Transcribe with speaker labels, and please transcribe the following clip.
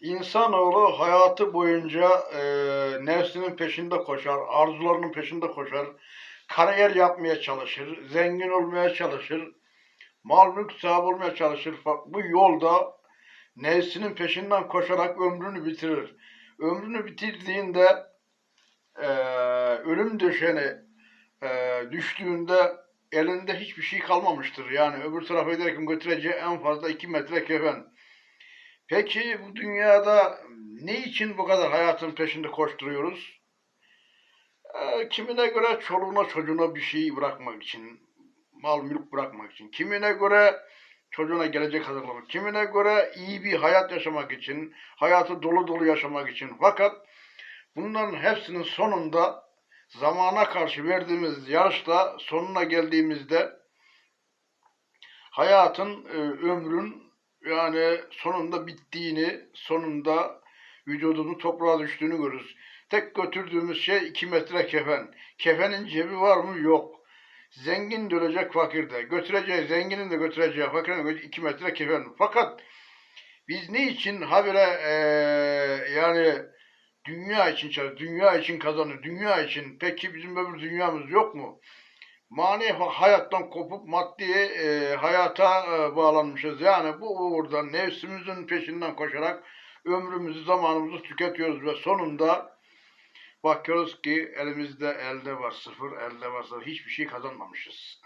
Speaker 1: İnsanoğlu hayatı boyunca e, nefsinin peşinde koşar, arzularının peşinde koşar, kariyer yapmaya çalışır, zengin olmaya çalışır, mal mülk sahibi olmaya çalışır. Bu yolda nefsinin peşinden koşarak ömrünü bitirir. Ömrünü bitirdiğinde e, ölüm döşeni e, düştüğünde elinde hiçbir şey kalmamıştır. Yani öbür tarafa giderken götüreceği en fazla iki metre kefen. Peki bu dünyada ne için bu kadar hayatın peşinde koşturuyoruz? Ee, kimine göre çoluğuna çocuğuna bir şey bırakmak için, mal mülk bırakmak için, kimine göre çocuğuna gelecek hazırlamak, kimine göre iyi bir hayat yaşamak için, hayatı dolu dolu yaşamak için. Fakat bunların hepsinin sonunda zamana karşı verdiğimiz yarışta sonuna geldiğimizde hayatın, e, ömrün yani sonunda bittiğini, sonunda vücudunun toprağa düştüğünü görürüz. Tek götürdüğümüz şey iki metre kefen. Kefenin cebi var mı? Yok. Zengin de ölecek, fakir de. Götüreceği, zenginin de götüreceği, fakirin de iki metre kefen. Fakat biz ne için habire eee yani dünya için çalışıyoruz, dünya için kazanır, dünya için. Peki bizim öbür dünyamız yok mu? Manevi hayattan kopup maddi e, hayata e, bağlanmışız. Yani bu uğurda nefsimizin peşinden koşarak ömrümüzü, zamanımızı tüketiyoruz ve sonunda bakıyoruz ki elimizde elde var sıfır, elde var sıfır. Hiçbir şey kazanmamışız.